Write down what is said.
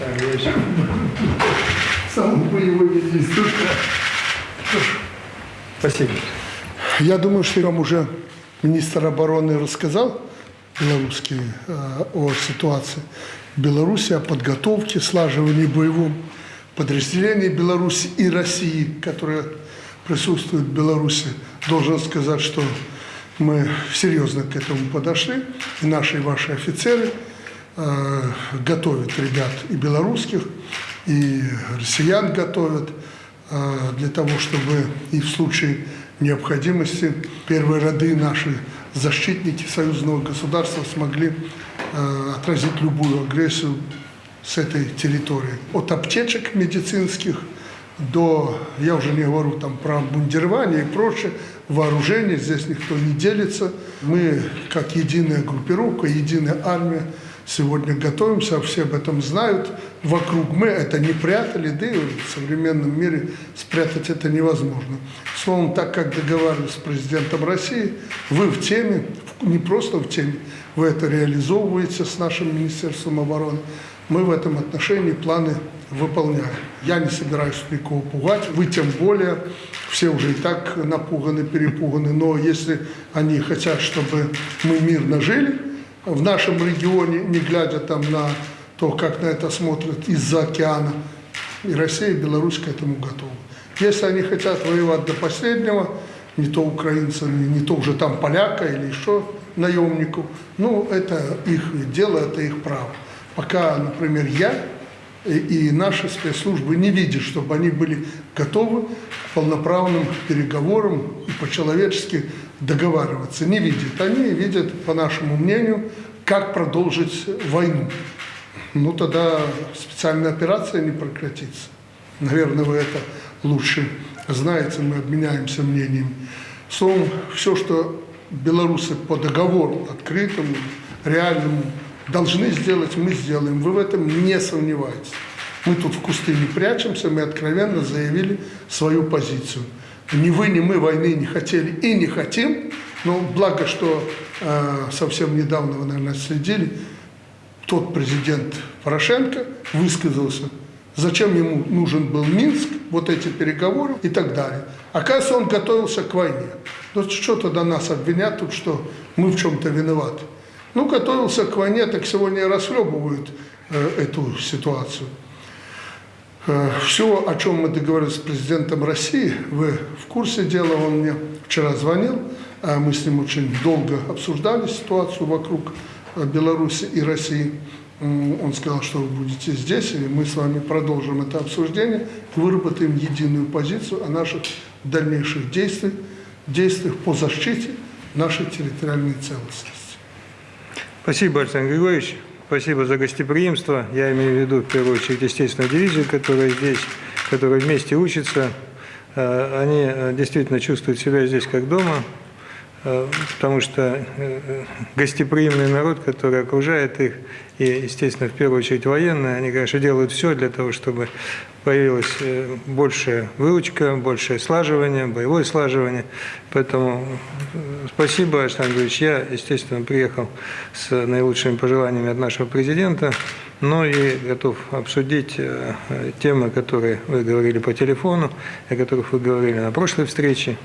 Ильич. Самый боевой министр. Спасибо. Я думаю, что вам уже министр обороны рассказал белорусский э, о ситуации в Беларуси, о подготовке, слаживании боевом подразделений Беларуси и России, которые присутствуют в Беларуси. Должен сказать, что мы серьезно к этому подошли, и наши и ваши офицеры готовят ребят и белорусских, и россиян готовят э, для того, чтобы и в случае необходимости первые роды наши защитники союзного государства смогли э, отразить любую агрессию с этой территории. От аптечек медицинских до, я уже не говорю там про бундирование и прочее, вооружение, здесь никто не делится. Мы, как единая группировка, единая армия, сегодня готовимся, все об этом знают. Вокруг мы это не прятали, да и в современном мире спрятать это невозможно. Словом, так как договаривались с президентом России, вы в теме, не просто в теме, вы это реализовываете с нашим Министерством обороны. Мы в этом отношении планы выполняем. Я не собираюсь никого пугать, вы тем более, все уже и так напуганы, перепуганы, но если они хотят, чтобы мы мирно жили в нашем регионе, не глядя там на то, как на это смотрят из-за океана, и Россия, и Беларусь к этому готовы. Если они хотят воевать до последнего, не то украинца, не то уже там поляка или еще наемников, ну, это их дело, это их право. Пока, например, я и наши спецслужбы не видят, чтобы они были готовы к полноправным переговорам и по-человечески договариваться. Не видят. Они видят, по нашему мнению, как продолжить войну. Ну, тогда специальная операция не прекратится. Наверное, вы это лучше знаете, мы обменяемся мнением. Словом, все, что белорусы по договору открытому, реальному, должны сделать, мы сделаем. Вы в этом не сомневайтесь. Мы тут в кусты не прячемся, мы откровенно заявили свою позицию. Ни вы, ни мы войны не хотели и не хотим, но благо, что э, совсем недавно, вы, наверное, следили, тот президент Порошенко высказался, зачем ему нужен был Минск, вот эти переговоры и так далее. Оказывается, он готовился к войне. Ну что тогда нас обвинят тут, что мы в чем-то виноваты? Ну, готовился к войне, так сегодня расхлебывают э, эту ситуацию. Э, все, о чем мы договорились с президентом России, вы в курсе дела, он мне вчера звонил, а мы с ним очень долго обсуждали ситуацию вокруг э, Беларуси и России. Он сказал, что вы будете здесь, и мы с вами продолжим это обсуждение, выработаем единую позицию о наших дальнейших действиях, действиях по защите нашей территориальной целостности. Спасибо, Александр Григорьевич. Спасибо за гостеприимство. Я имею в виду, в первую очередь, естественно, дивизию, которая здесь, которая вместе учится. Э, они э, действительно чувствуют себя здесь как дома. Э, потому что э, гостеприимный народ, который окружает их, и, естественно, в первую очередь военные, они, конечно, делают все для того, чтобы появилась э, большая выручка, большее слаживание, боевое слаживание. Поэтому спасибо, Александр Ильич. Я, естественно, приехал с наилучшими пожеланиями от нашего президента, но и готов обсудить темы, которые вы говорили по телефону, о которых вы говорили на прошлой встрече.